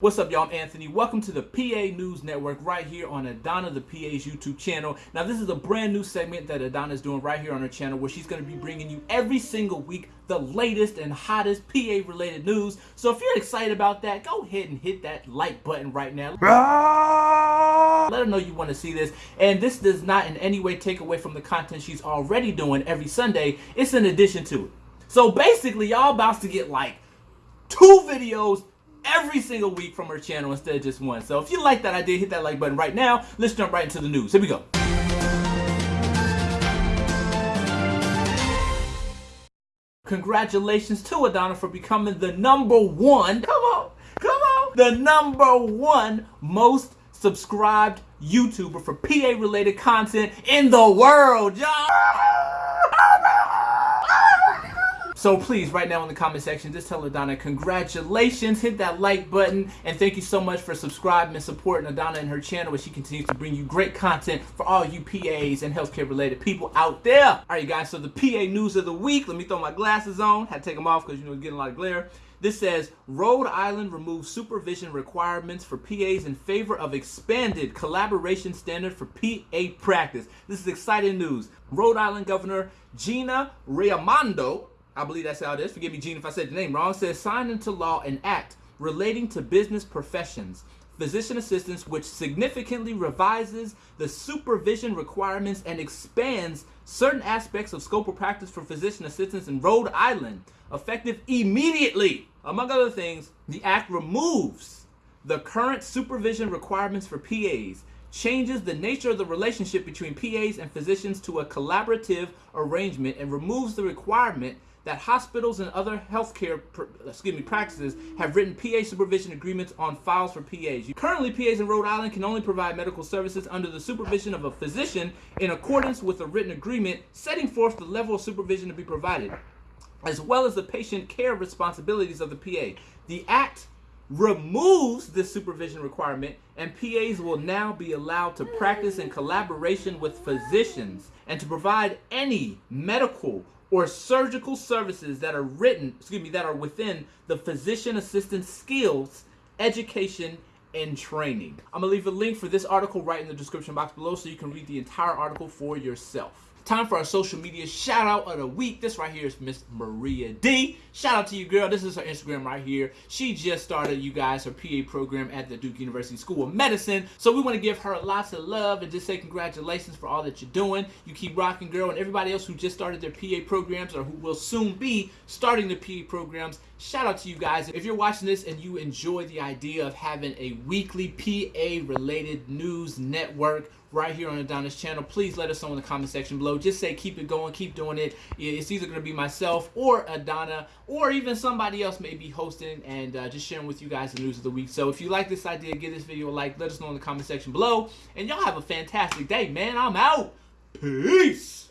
What's up, y'all? I'm Anthony. Welcome to the PA News Network right here on Adana the PA's YouTube channel. Now, this is a brand new segment that Adana is doing right here on her channel where she's going to be bringing you every single week the latest and hottest PA related news. So if you're excited about that, go ahead and hit that like button right now. Let her know you want to see this. And this does not in any way take away from the content she's already doing every Sunday. It's in addition to it. So basically, y'all about to get like two videos every single week from her channel instead of just one. So if you like that idea, hit that like button right now. Let's jump right into the news. Here we go. Congratulations to Adana for becoming the number one, come on, come on, the number one most subscribed YouTuber for PA related content in the world, y'all. So please, right now in the comment section, just tell Adana congratulations, hit that like button, and thank you so much for subscribing and supporting Adana and her channel as she continues to bring you great content for all you PAs and healthcare related people out there. All right, you guys, so the PA news of the week, let me throw my glasses on. Had to take them off because, you know, getting a lot of glare. This says Rhode Island removes supervision requirements for PAs in favor of expanded collaboration standard for PA practice. This is exciting news. Rhode Island Governor Gina Raimondo I believe that's how it is. Forgive me, Gene, if I said the name wrong. It says sign into law an act relating to business professions, physician assistants, which significantly revises the supervision requirements and expands certain aspects of scope of practice for physician assistants in Rhode Island, effective immediately. Among other things, the act removes the current supervision requirements for PAs, changes the nature of the relationship between PAs and physicians to a collaborative arrangement, and removes the requirement that hospitals and other healthcare excuse me, practices have written PA supervision agreements on files for PAs. Currently, PAs in Rhode Island can only provide medical services under the supervision of a physician in accordance with a written agreement setting forth the level of supervision to be provided, as well as the patient care responsibilities of the PA. The Act removes this supervision requirement and PAs will now be allowed to practice in collaboration with physicians and to provide any medical or surgical services that are written, excuse me, that are within the physician assistant skills, education, and training. I'm gonna leave a link for this article right in the description box below so you can read the entire article for yourself. Time for our social media shout out of the week. This right here is Miss Maria D. Shout out to you, girl. This is her Instagram right here. She just started, you guys, her PA program at the Duke University School of Medicine. So we want to give her lots of love and just say congratulations for all that you're doing. You keep rocking, girl. And everybody else who just started their PA programs or who will soon be starting the PA programs, shout out to you guys. If you're watching this and you enjoy the idea of having a weekly PA related news network right here on Adana's channel. Please let us know in the comment section below. Just say keep it going, keep doing it. It's either going to be myself or Adana or even somebody else may be hosting and uh, just sharing with you guys the news of the week. So if you like this idea, give this video a like. Let us know in the comment section below. And y'all have a fantastic day, man. I'm out. Peace.